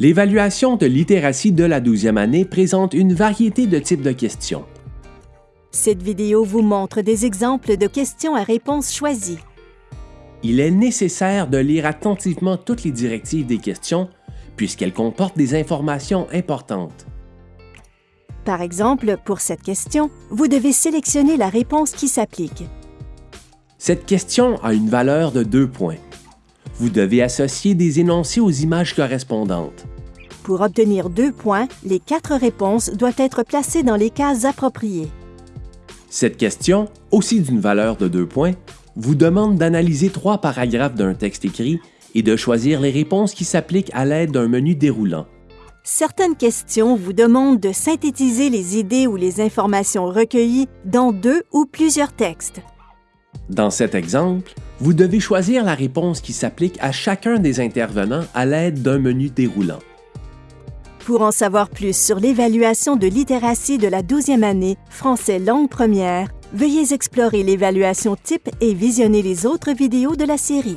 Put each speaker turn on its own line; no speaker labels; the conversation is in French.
L'évaluation de littératie de la 12e année présente une variété de types de questions.
Cette vidéo vous montre des exemples de questions à réponse choisie.
Il est nécessaire de lire attentivement toutes les directives des questions puisqu'elles comportent des informations importantes.
Par exemple, pour cette question, vous devez sélectionner la réponse qui s'applique.
Cette question a une valeur de deux points. Vous devez associer des énoncés aux images correspondantes.
Pour obtenir deux points, les quatre réponses doivent être placées dans les cases appropriées.
Cette question, aussi d'une valeur de deux points, vous demande d'analyser trois paragraphes d'un texte écrit et de choisir les réponses qui s'appliquent à l'aide d'un menu déroulant.
Certaines questions vous demandent de synthétiser les idées ou les informations recueillies dans deux ou plusieurs textes.
Dans cet exemple, vous devez choisir la réponse qui s'applique à chacun des intervenants à l'aide d'un menu déroulant.
Pour en savoir plus sur l'évaluation de littératie de la 12e année français langue première, veuillez explorer l'évaluation type et visionner les autres vidéos de la série.